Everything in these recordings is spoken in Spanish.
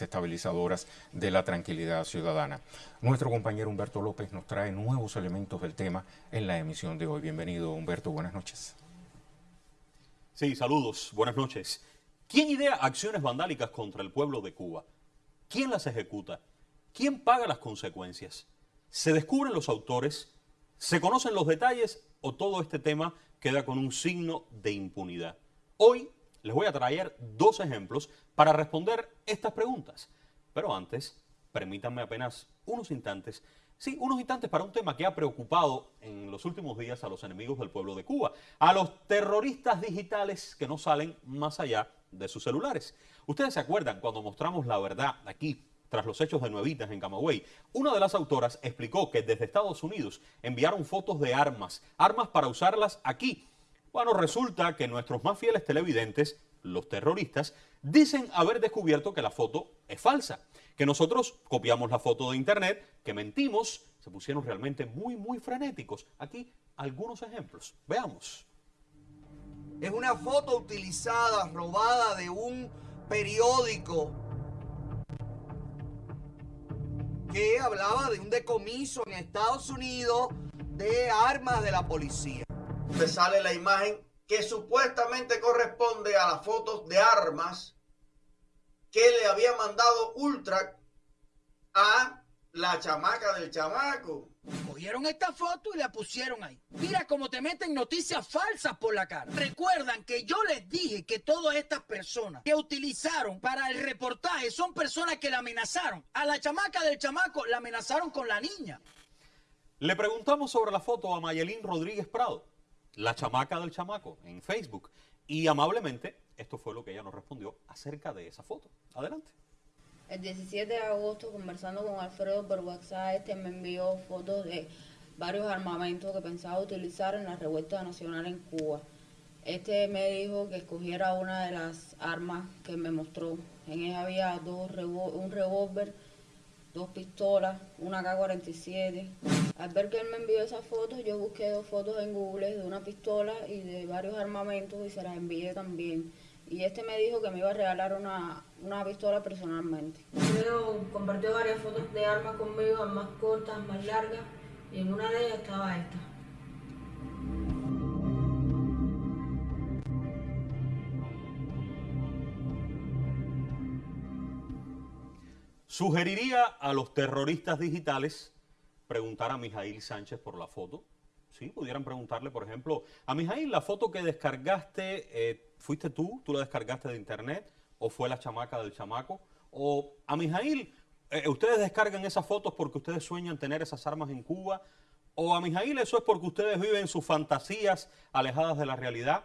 desestabilizadoras de la tranquilidad ciudadana. Nuestro compañero Humberto López nos trae nuevos elementos del tema en la emisión de hoy. Bienvenido Humberto, buenas noches. Sí, saludos, buenas noches. ¿Quién idea acciones vandálicas contra el pueblo de Cuba? ¿Quién las ejecuta? ¿Quién paga las consecuencias? ¿Se descubren los autores? ¿Se conocen los detalles o todo este tema queda con un signo de impunidad? Hoy les voy a traer dos ejemplos para responder estas preguntas. Pero antes, permítanme apenas unos instantes, sí, unos instantes para un tema que ha preocupado en los últimos días a los enemigos del pueblo de Cuba, a los terroristas digitales que no salen más allá de sus celulares. Ustedes se acuerdan cuando mostramos la verdad aquí tras los hechos de Nuevitas en Camagüey, una de las autoras explicó que desde Estados Unidos enviaron fotos de armas, armas para usarlas aquí. Bueno, resulta que nuestros más fieles televidentes, los terroristas, dicen haber descubierto que la foto es falsa, que nosotros copiamos la foto de internet, que mentimos, se pusieron realmente muy, muy frenéticos. Aquí algunos ejemplos. Veamos. Es una foto utilizada, robada de un periódico que hablaba de un decomiso en Estados Unidos de armas de la policía. Me sale la imagen que supuestamente corresponde a las fotos de armas que le había mandado Ultra a la chamaca del chamaco. Cogieron esta foto y la pusieron ahí. Mira cómo te meten noticias falsas por la cara. Recuerdan que yo les dije que todas estas personas que utilizaron para el reportaje son personas que la amenazaron. A la chamaca del chamaco la amenazaron con la niña. Le preguntamos sobre la foto a Mayelín Rodríguez Prado, la chamaca del chamaco, en Facebook. Y amablemente, esto fue lo que ella nos respondió acerca de esa foto. Adelante. El 17 de agosto, conversando con Alfredo por WhatsApp, este me envió fotos de varios armamentos que pensaba utilizar en la revuelta nacional en Cuba. Este me dijo que escogiera una de las armas que me mostró. En ella había dos un revólver, dos pistolas, una K-47. Al ver que él me envió esas fotos, yo busqué dos fotos en Google de una pistola y de varios armamentos y se las envié también y este me dijo que me iba a regalar una, pistola personalmente. Compartió varias fotos de armas conmigo, más cortas, más largas, y en una de ellas estaba esta. Sugeriría a los terroristas digitales preguntar a Mijail Sánchez por la foto. Sí, pudieran preguntarle, por ejemplo, a Mijail, la foto que descargaste eh, ¿Fuiste tú? ¿Tú la descargaste de internet? ¿O fue la chamaca del chamaco? ¿O a Mijail, eh, ustedes descargan esas fotos porque ustedes sueñan tener esas armas en Cuba? ¿O a Mijail eso es porque ustedes viven sus fantasías alejadas de la realidad?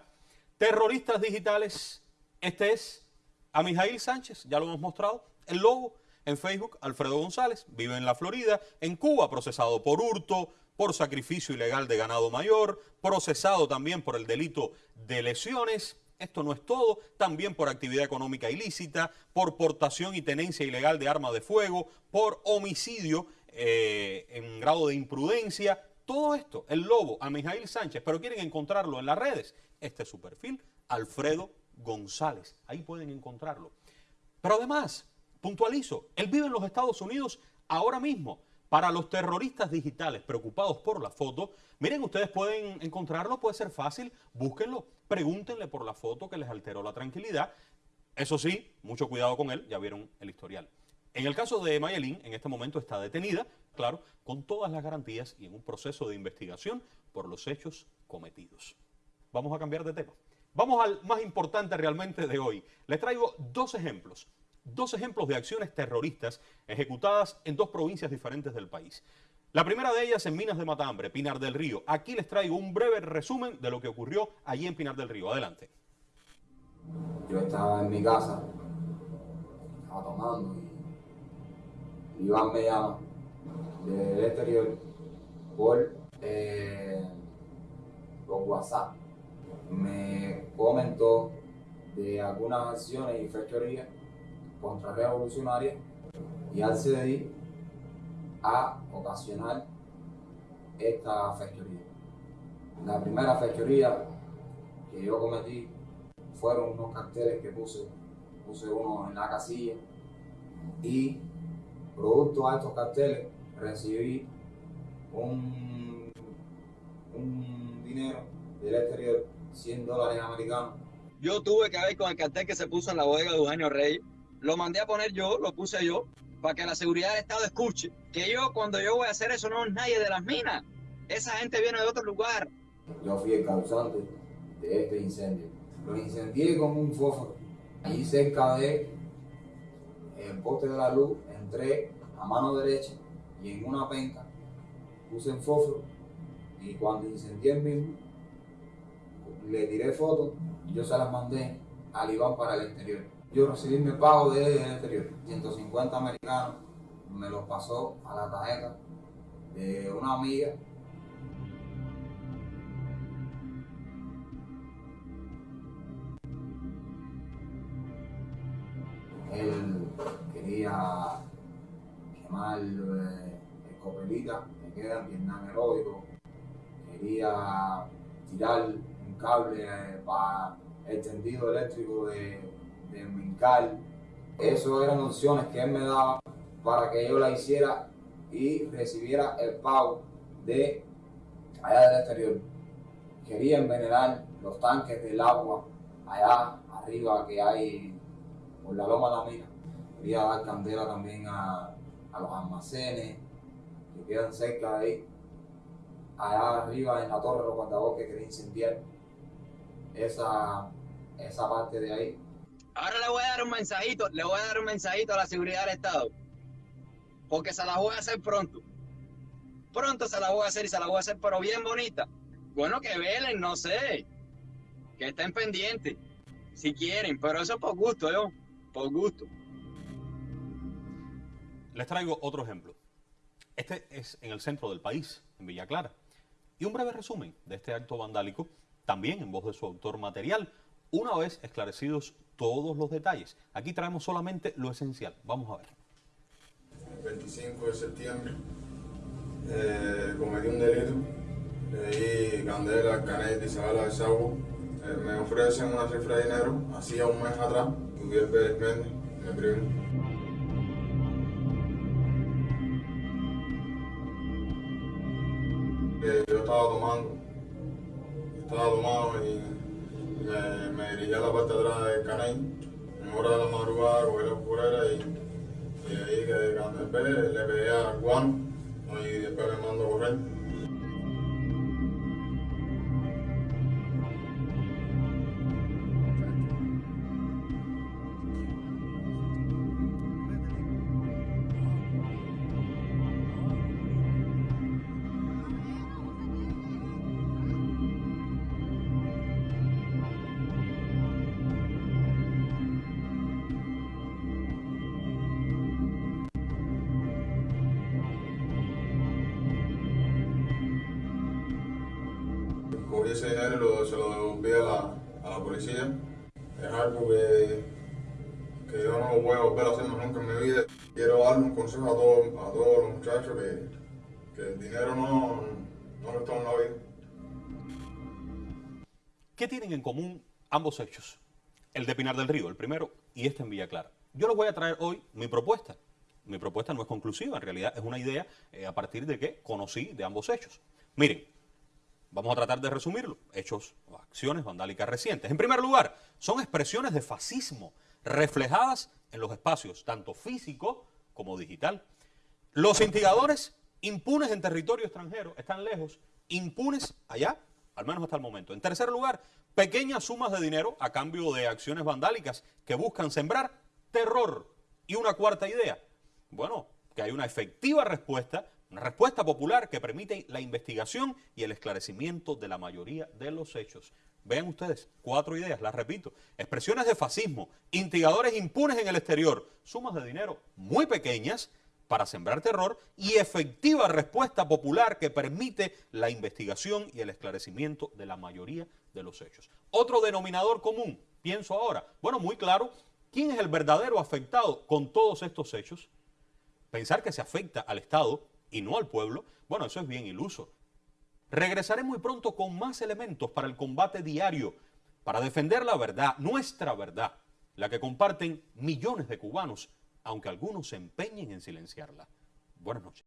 Terroristas digitales, este es a Mijail Sánchez, ya lo hemos mostrado, el logo en Facebook, Alfredo González, vive en la Florida, en Cuba, procesado por hurto, por sacrificio ilegal de ganado mayor, procesado también por el delito de lesiones, esto no es todo, también por actividad económica ilícita, por portación y tenencia ilegal de arma de fuego, por homicidio eh, en grado de imprudencia. Todo esto, el lobo a Mijail Sánchez, pero quieren encontrarlo en las redes. Este es su perfil, Alfredo González. Ahí pueden encontrarlo. Pero además, puntualizo, él vive en los Estados Unidos ahora mismo. Para los terroristas digitales preocupados por la foto, miren, ustedes pueden encontrarlo, puede ser fácil, búsquenlo, pregúntenle por la foto que les alteró la tranquilidad. Eso sí, mucho cuidado con él, ya vieron el historial. En el caso de Mayelin, en este momento está detenida, claro, con todas las garantías y en un proceso de investigación por los hechos cometidos. Vamos a cambiar de tema. Vamos al más importante realmente de hoy. Les traigo dos ejemplos dos ejemplos de acciones terroristas ejecutadas en dos provincias diferentes del país. La primera de ellas en Minas de Matambre, Pinar del Río. Aquí les traigo un breve resumen de lo que ocurrió allí en Pinar del Río. Adelante. Yo estaba en mi casa, estaba tomando y Iván me llama del exterior por, eh, por WhatsApp. Me comentó de algunas acciones y fechorías contrarrevolucionaria y accedí a ocasionar esta fechoría. La primera fechoría que yo cometí fueron unos carteles que puse, puse uno en la casilla y producto a estos carteles recibí un, un dinero del exterior, 100 dólares americanos. Yo tuve que ver con el cartel que se puso en la bodega de Eugenio Reyes. Lo mandé a poner yo, lo puse yo, para que la seguridad del Estado escuche. Que yo, cuando yo voy a hacer eso, no es nadie de las minas. Esa gente viene de otro lugar. Yo fui el causante de este incendio. Lo incendié con un fósforo. Allí cerca de el poste de la luz, entré a mano derecha y en una penca puse el fósforo y cuando incendié el mismo, le tiré fotos y yo se las mandé al Iván para el exterior. Yo recibí mi pago del exterior, 150 americanos, me los pasó a la tarjeta de una amiga. Él quería quemar eh, escopelitas que quedan Vietnam heroico, quería tirar un cable eh, para el tendido eléctrico de, de Mincal. Esas eran opciones que él me daba para que yo la hiciera y recibiera el pago de allá del exterior. Quería envenenar los tanques del agua allá arriba que hay por la loma de la mina. Quería dar candela también a, a los almacenes que quedan cerca de ahí. Allá arriba en la torre de los guardabosques quería incendiar esa, esa parte de ahí. Ahora le voy a dar un mensajito, le voy a dar un mensajito a la seguridad del Estado. Porque se la voy a hacer pronto. Pronto se la voy a hacer y se la voy a hacer, pero bien bonita. Bueno, que velen, no sé. Que estén pendientes. Si quieren, pero eso por gusto, yo. Por gusto. Les traigo otro ejemplo. Este es en el centro del país, en Villa Clara. Y un breve resumen de este acto vandálico, también en voz de su autor material, una vez esclarecidos todos los detalles. Aquí traemos solamente lo esencial. Vamos a ver. El 25 de septiembre eh, cometí un delito. Le di candela, caneta y Isabela de Saugo. Eh, me ofrecen una cifra de dinero, hacía un mes atrás, Miguel Pérez Méndez, yo estaba tomando, estaba tomado y me, me dirigí a la parte de atrás del canal, en hora de la madrugada, cogí la oscurera y, y ahí que cuando le pegué a Juan y después me mando a correr. Ese dinero se lo devolví a la, a la policía. Es algo que, que yo no voy a volver a hacer nunca en mi vida. Quiero darle un consejo a todos, a todos los muchachos que, que el dinero no, no lo está en la vida. ¿Qué tienen en común ambos hechos? El de Pinar del Río, el primero, y este en Villa Clara. Yo les voy a traer hoy mi propuesta. Mi propuesta no es conclusiva, en realidad es una idea eh, a partir de que conocí de ambos hechos. Miren, vamos a tratar de resumirlo. Hechos o acciones vandálicas recientes. En primer lugar, son expresiones de fascismo reflejadas en los espacios, tanto físico como digital. Los instigadores impunes en territorio extranjero están lejos, impunes allá, al menos hasta el momento. En tercer lugar, pequeñas sumas de dinero a cambio de acciones vandálicas que buscan sembrar terror. Y una cuarta idea, bueno, que hay una efectiva respuesta, una respuesta popular que permite la investigación y el esclarecimiento de la mayoría de los hechos. Vean ustedes, cuatro ideas, las repito. Expresiones de fascismo, instigadores impunes en el exterior, sumas de dinero muy pequeñas para sembrar terror y efectiva respuesta popular que permite la investigación y el esclarecimiento de la mayoría de los hechos. Otro denominador común, pienso ahora, bueno, muy claro, ¿quién es el verdadero afectado con todos estos hechos? Pensar que se afecta al Estado y no al pueblo, bueno, eso es bien iluso. Regresaré muy pronto con más elementos para el combate diario, para defender la verdad, nuestra verdad, la que comparten millones de cubanos aunque algunos se empeñen en silenciarla. Buenas noches.